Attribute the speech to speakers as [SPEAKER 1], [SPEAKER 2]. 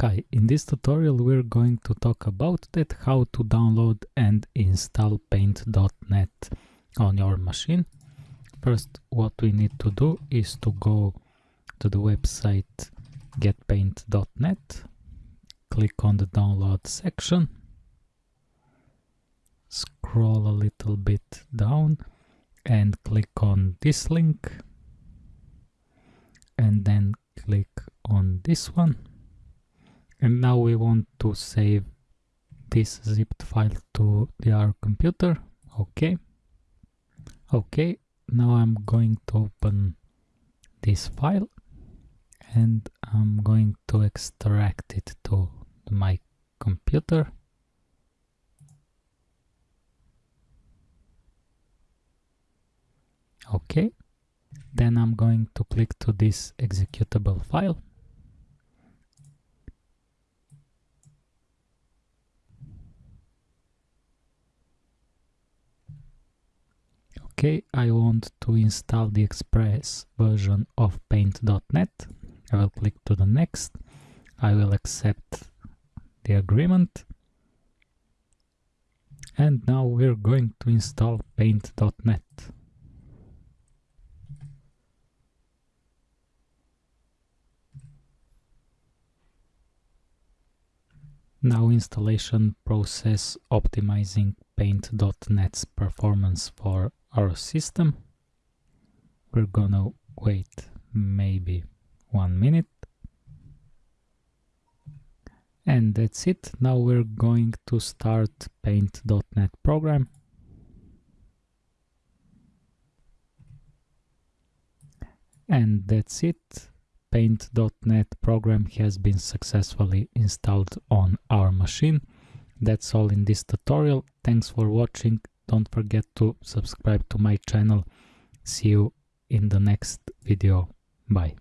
[SPEAKER 1] Hi, in this tutorial we're going to talk about that how to download and install paint.net on your machine. First what we need to do is to go to the website getpaint.net, click on the download section, scroll a little bit down and click on this link and then click on this one and now we want to save this zipped file to the our computer. Okay okay now I'm going to open this file and I'm going to extract it to my computer. Okay then I'm going to click to this executable file Okay, I want to install the express version of paint.net. I will click to the next. I will accept the agreement. And now we're going to install paint.net. Now installation process optimizing paint.net's performance for our system. We're gonna wait maybe one minute. And that's it. Now we're going to start paint.net program. And that's it. Paint.net program has been successfully installed on our machine. That's all in this tutorial. Thanks for watching. Don't forget to subscribe to my channel. See you in the next video. Bye.